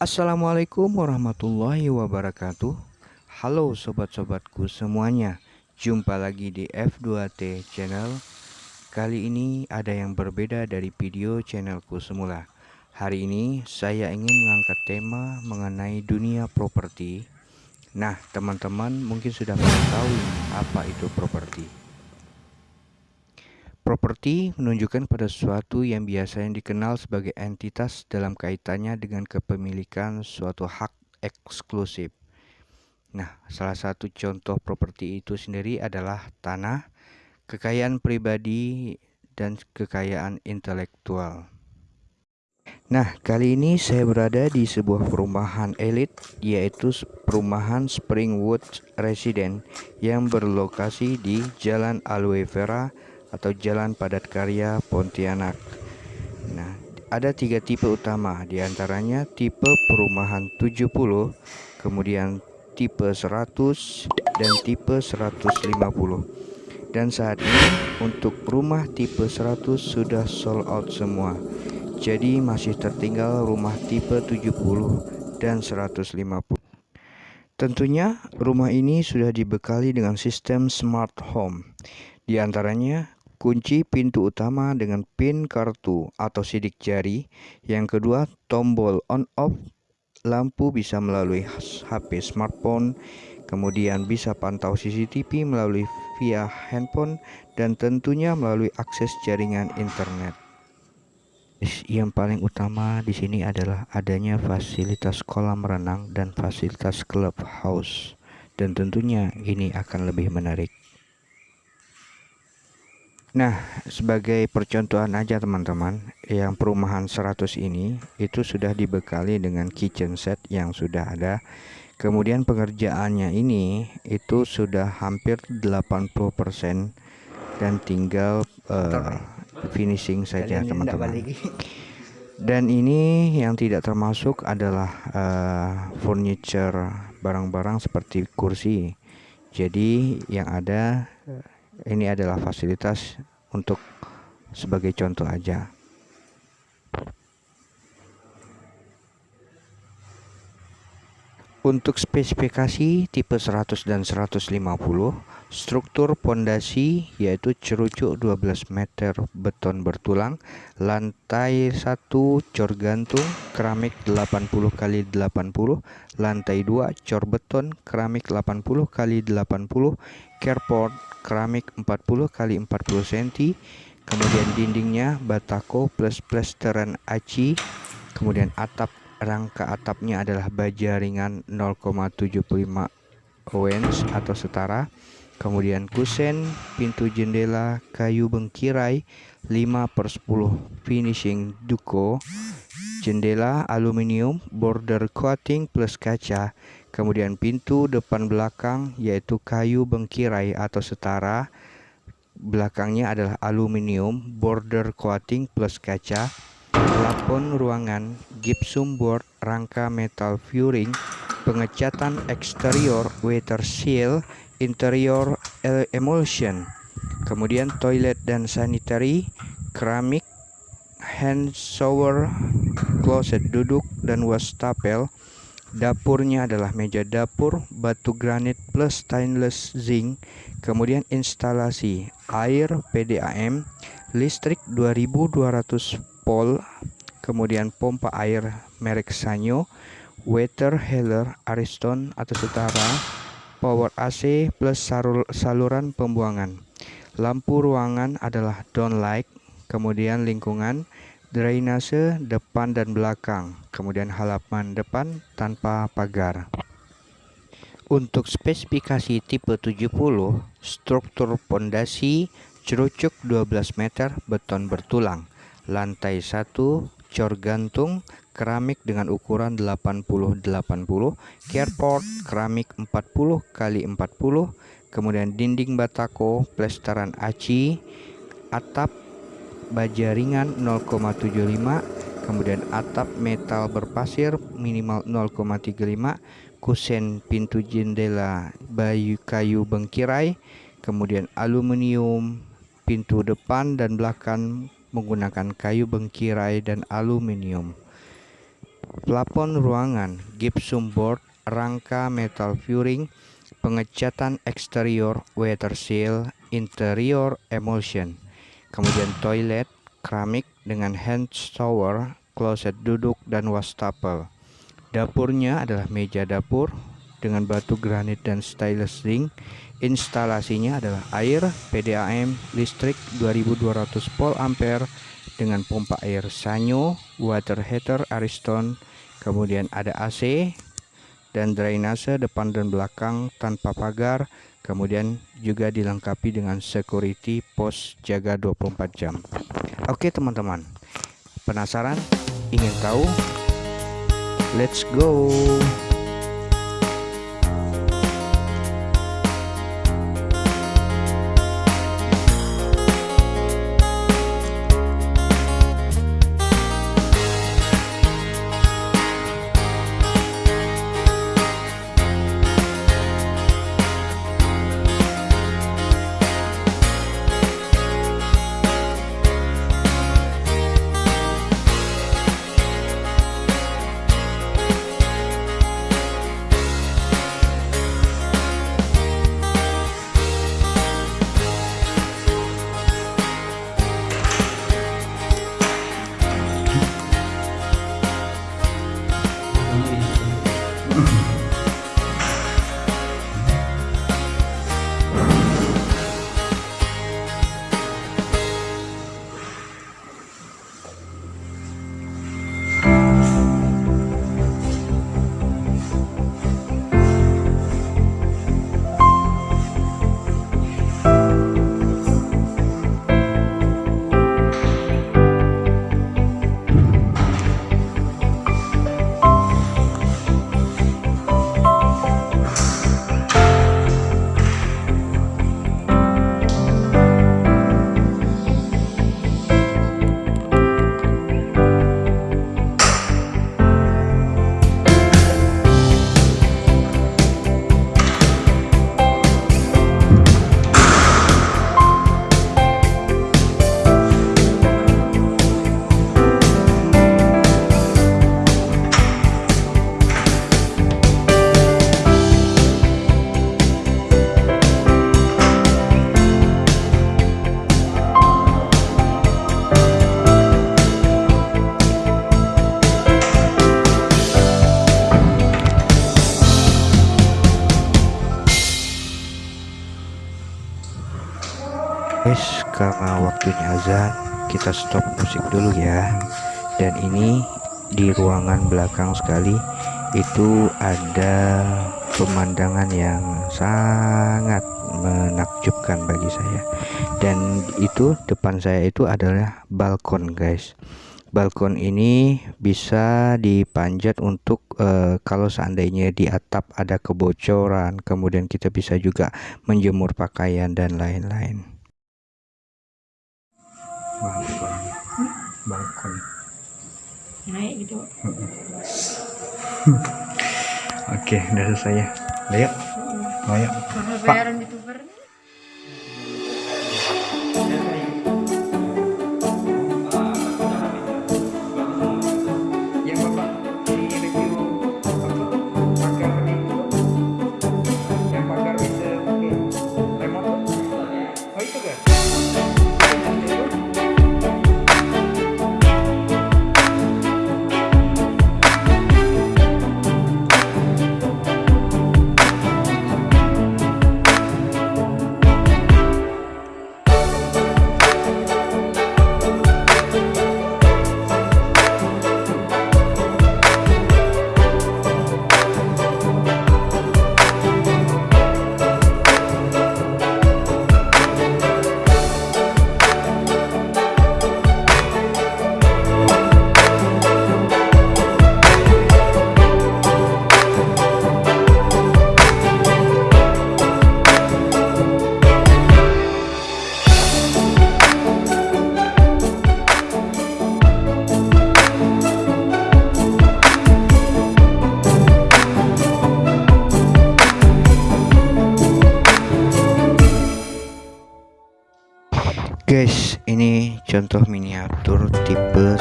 Assalamualaikum warahmatullahi wabarakatuh. Halo sobat-sobatku semuanya. Jumpa lagi di F2T channel. Kali ini ada yang berbeda dari video channelku semula. Hari ini saya ingin mengangkat tema mengenai dunia properti. Nah teman-teman mungkin sudah mengetahui apa itu properti Properti menunjukkan pada sesuatu yang biasanya dikenal sebagai entitas dalam kaitannya dengan kepemilikan suatu hak eksklusif. Nah, salah satu contoh properti itu sendiri adalah tanah, kekayaan pribadi, dan kekayaan intelektual. Nah, kali ini saya berada di sebuah perumahan elit, yaitu perumahan Springwood Residence yang berlokasi di Jalan Aloe Vera, atau Jalan Padat Karya Pontianak. Nah, ada tiga tipe utama, di antaranya tipe perumahan 70, kemudian tipe 100, dan tipe 150. Dan saat ini untuk rumah tipe 100 sudah sold out semua. Jadi masih tertinggal rumah tipe 70 dan 150. Tentunya rumah ini sudah dibekali dengan sistem smart home. Di antaranya kunci pintu utama dengan pin kartu atau sidik jari. Yang kedua, tombol on off lampu bisa melalui HP smartphone, kemudian bisa pantau CCTV melalui via handphone dan tentunya melalui akses jaringan internet. Yang paling utama di sini adalah adanya fasilitas kolam renang dan fasilitas clubhouse dan tentunya ini akan lebih menarik. Nah, sebagai percontohan aja teman-teman, yang perumahan 100 ini itu sudah dibekali dengan kitchen set yang sudah ada. Kemudian pengerjaannya ini itu sudah hampir 80% dan tinggal uh, finishing saja teman-teman. Dan ini yang tidak termasuk adalah uh, furniture barang-barang seperti kursi. Jadi yang ada ini adalah fasilitas untuk sebagai contoh aja. Untuk spesifikasi tipe 100 dan 150, struktur pondasi yaitu cerucuk 12 meter beton bertulang, lantai 1 cor gantung keramik 80 kali 80, lantai 2 cor beton keramik 80 kali 80, carport keramik 40 kali 40 cm, kemudian dindingnya batako plus plesteran aci, kemudian atap rangka atapnya adalah baja ringan 0,75 ounce atau setara kemudian kusen pintu jendela kayu bengkirai 5 per 10 finishing duko jendela aluminium border coating plus kaca. Kemudian pintu depan belakang yaitu kayu bengkirai atau setara. Belakangnya adalah aluminium border coating plus kaca. Plafon ruangan, gypsum board, rangka metal furring, pengecatan eksterior, weather seal, interior emulsion, kemudian toilet dan sanitary, keramik, hand shower, closet duduk dan wastafel. Dapurnya adalah meja dapur, batu granit plus stainless zinc, kemudian instalasi air PDAM, listrik 2200 Pol, kemudian pompa air merek Sanyo, water healer Ariston atau setara, power AC plus saluran pembuangan. Lampu ruangan adalah downlight, kemudian lingkungan, drainase depan dan belakang, kemudian halaman depan tanpa pagar. Untuk spesifikasi tipe 70, struktur pondasi cerucuk 12 meter beton bertulang lantai 1 cor gantung keramik dengan ukuran 80-80 carport keramik 40 kali 40 kemudian dinding batako plesteran aci atap baja ringan 0,75 kemudian atap metal berpasir minimal 0,35 kusen pintu jendela bayu kayu bengkirai kemudian aluminium pintu depan dan belakang menggunakan kayu bengkirai dan aluminium. plafon ruangan, gypsum board, rangka metal furring, pengecatan eksterior, weather seal, interior emulsion, kemudian toilet, keramik dengan hand shower, kloset duduk, dan wastafel. Dapurnya adalah meja dapur dengan batu granit dan stainless ring. Instalasinya adalah air, PDAM, listrik 2200 volt ampere dengan pompa air Sanyo, water heater Ariston, kemudian ada AC dan drainase depan dan belakang tanpa pagar, kemudian juga dilengkapi dengan security pos jaga 24 jam. Oke teman-teman, penasaran? Ingin tahu? Let's go! Karena waktunya azan kita stop musik dulu ya. Dan ini di ruangan belakang sekali itu ada pemandangan yang sangat menakjubkan bagi saya. Dan itu depan saya itu adalah balkon guys. Balkon ini bisa dipanjat untuk uh, kalau seandainya di atap ada kebocoran kemudian kita bisa juga menjemur pakaian dan lain-lain balkon balkon naik gitu. Oke udah selesai ya. Yuk. Mau yuk? Pak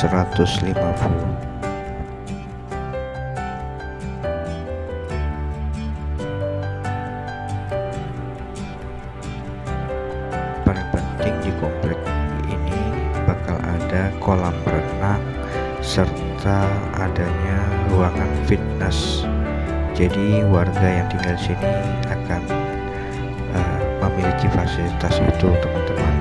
150 paling penting di komplek ini bakal ada kolam renang serta adanya ruangan fitness. Jadi warga yang tinggal sini akan uh, memiliki fasilitas itu teman-teman.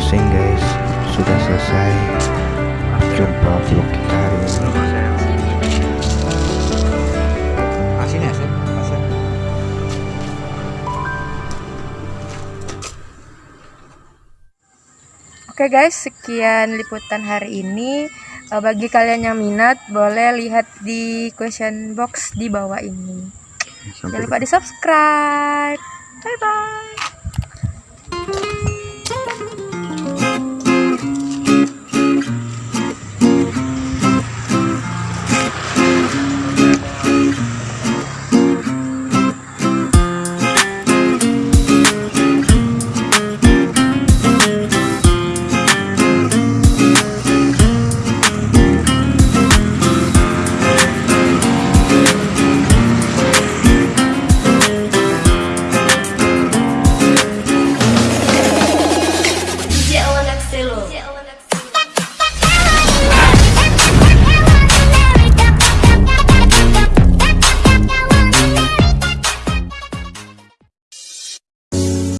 Closing guys. Sudah selesai. Jumpa vlog kita hari ini. Ya. Oke guys, sekian liputan hari ini. Eh, Bagi kalian yang minat, boleh lihat di question box di bawah ini. Jangan Sampai lupa di subscribe. Bye bye.